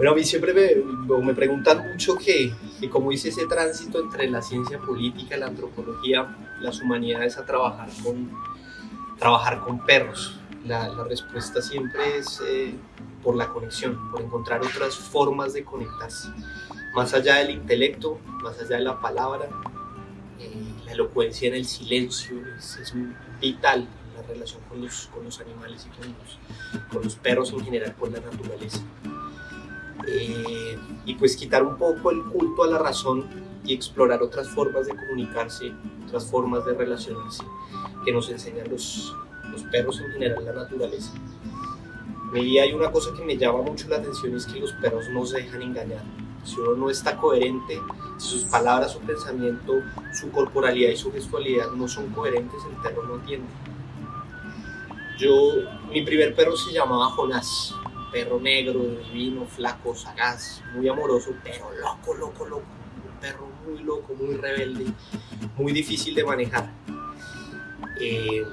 Bueno, a mí siempre me, me preguntan mucho que, que cómo hice ese tránsito entre la ciencia política, la antropología, las humanidades a trabajar con, trabajar con perros. La, la respuesta siempre es eh, por la conexión, por encontrar otras formas de conectarse. Más allá del intelecto, más allá de la palabra, eh, la elocuencia en el silencio es, es vital la relación con los, con los animales y con los, con los perros en general, con la naturaleza. Eh, y pues quitar un poco el culto a la razón y explorar otras formas de comunicarse, otras formas de relacionarse que nos enseñan los, los perros en general, la naturaleza. Y hay una cosa que me llama mucho la atención es que los perros no se dejan engañar. Si uno no está coherente, si sus palabras, su pensamiento, su corporalidad y su gestualidad no son coherentes, el perro no entiende. Yo, mi primer perro se llamaba Jonás, perro negro, divino, flaco, sagaz, muy amoroso, pero loco, loco, loco. Un perro muy loco, muy rebelde, muy difícil de manejar. Eh,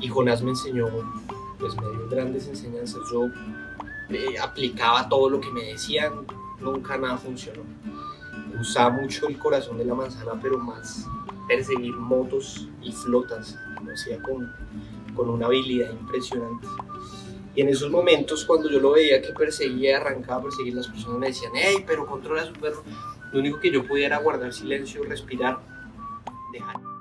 y Jonás me enseñó, pues me dio grandes enseñanzas. Yo eh, aplicaba todo lo que me decían, nunca nada funcionó. Usaba mucho el corazón de la manzana, pero más perseguir motos y flotas. Lo hacía con, con una habilidad impresionante. Y en esos momentos, cuando yo lo veía que perseguía, arrancaba a perseguir, las personas me decían, hey, pero controla su perro. Lo único que yo podía era guardar silencio, respirar, dejar.